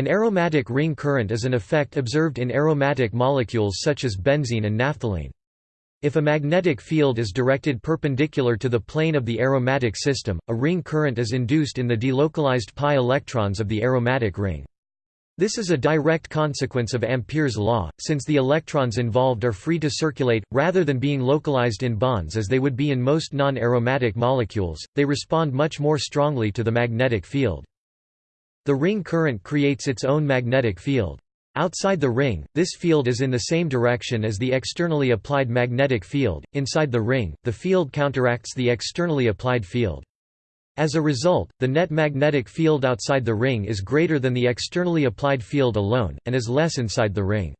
An aromatic ring current is an effect observed in aromatic molecules such as benzene and naphthalene. If a magnetic field is directed perpendicular to the plane of the aromatic system, a ring current is induced in the delocalized pi electrons of the aromatic ring. This is a direct consequence of Ampere's law, since the electrons involved are free to circulate, rather than being localized in bonds as they would be in most non-aromatic molecules, they respond much more strongly to the magnetic field. The ring current creates its own magnetic field. Outside the ring, this field is in the same direction as the externally applied magnetic field. Inside the ring, the field counteracts the externally applied field. As a result, the net magnetic field outside the ring is greater than the externally applied field alone, and is less inside the ring.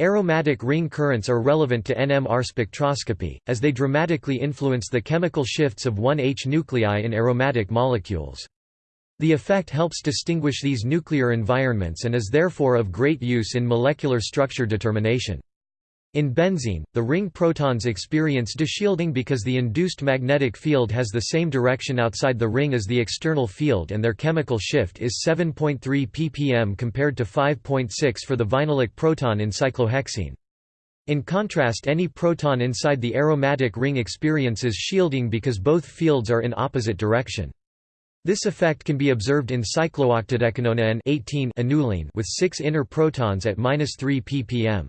Aromatic ring currents are relevant to NMR spectroscopy, as they dramatically influence the chemical shifts of 1H nuclei in aromatic molecules. The effect helps distinguish these nuclear environments and is therefore of great use in molecular structure determination. In benzene, the ring protons experience deshielding because the induced magnetic field has the same direction outside the ring as the external field and their chemical shift is 7.3 ppm compared to 5.6 for the vinylic proton in cyclohexene. In contrast any proton inside the aromatic ring experiences shielding because both fields are in opposite direction. This effect can be observed in cyclooctadecanonaene 18 annulene with six inner protons at 3 ppm.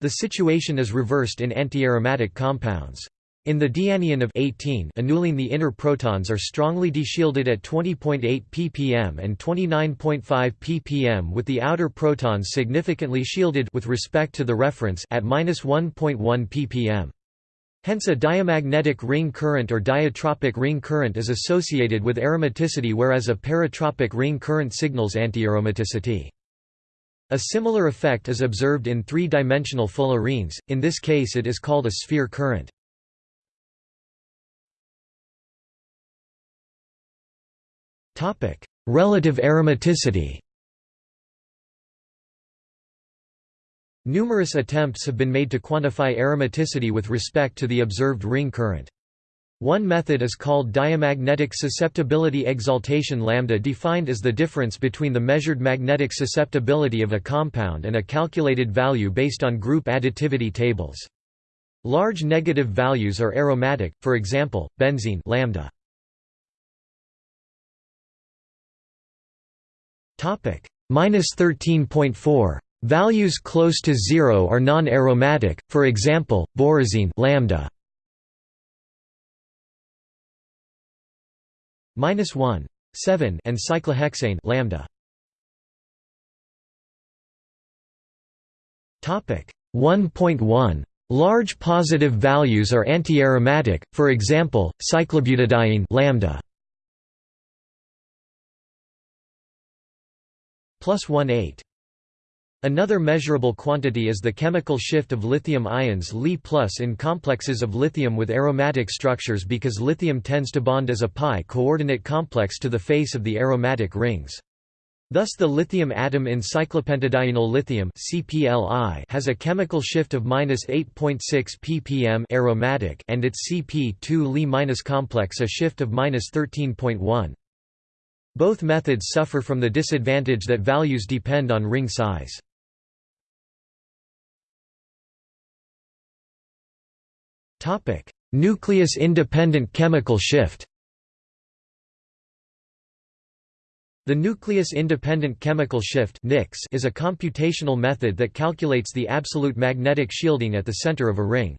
The situation is reversed in antiaromatic compounds. In the dianion of 18 annulene the inner protons are strongly deshielded at 20.8 ppm and 29.5 ppm with the outer protons significantly shielded with respect to the reference at 1.1 ppm. Hence a diamagnetic ring current or diatropic ring current is associated with aromaticity whereas a paratropic ring current signals antiaromaticity. A similar effect is observed in three-dimensional fullerenes, in this case it is called a sphere current. Relative aromaticity Numerous attempts have been made to quantify aromaticity with respect to the observed ring current. One method is called diamagnetic susceptibility exaltation lambda defined as the difference between the measured magnetic susceptibility of a compound and a calculated value based on group additivity tables. Large negative values are aromatic, for example, benzene lambda. Topic 13.4 Values close to zero are non-aromatic, for example, borazine lambda. minus 1 7 and cyclohexane lambda. Topic 1.1 Large positive values are anti-aromatic, for example, cyclobutadiene lambda. Plus 1 8 Another measurable quantity is the chemical shift of lithium ions Li in complexes of lithium with aromatic structures because lithium tends to bond as a pi coordinate complex to the face of the aromatic rings. Thus the lithium atom in cyclopentadienyl lithium CPLI has a chemical shift of -8.6 ppm aromatic and its CP2 Li- complex a shift of -13.1. Both methods suffer from the disadvantage that values depend on ring size. Nucleus-independent chemical shift The nucleus-independent chemical shift is a computational method that calculates the absolute magnetic shielding at the center of a ring.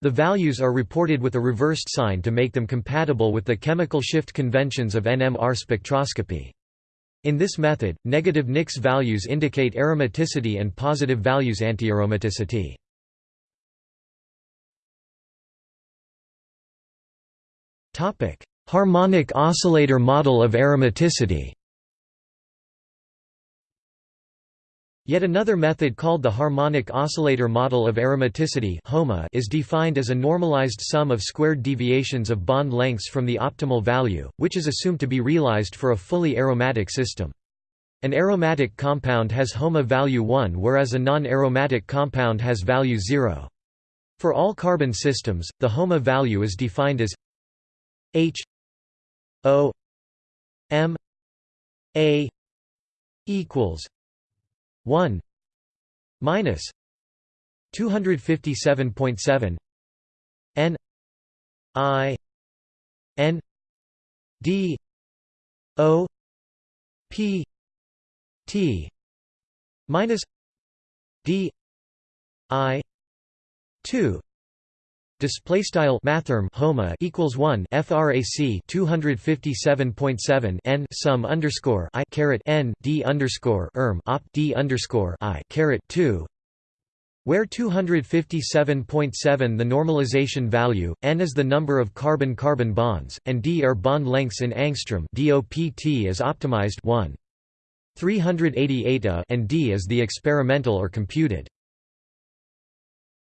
The values are reported with a reversed sign to make them compatible with the chemical shift conventions of NMR spectroscopy. In this method, negative NICS values indicate aromaticity and positive values antiaromaticity. Harmonic oscillator model of aromaticity Yet another method called the harmonic oscillator model of aromaticity HOMA is defined as a normalized sum of squared deviations of bond lengths from the optimal value, which is assumed to be realized for a fully aromatic system. An aromatic compound has HOMA value 1 whereas a non-aromatic compound has value 0. For all carbon systems, the HOMA value is defined as H O M A equals 1 minus 257.7 n i n d o p t minus d i 2 Display style mathrm homa equals one frac 257.7 n sum underscore i caret n d underscore erm op d underscore i caret 2 where 257.7 the normalization value, n is the number of carbon-carbon bonds, and d are bond lengths in angstrom DOPT is optimized 1. 388 a and d is the experimental or computed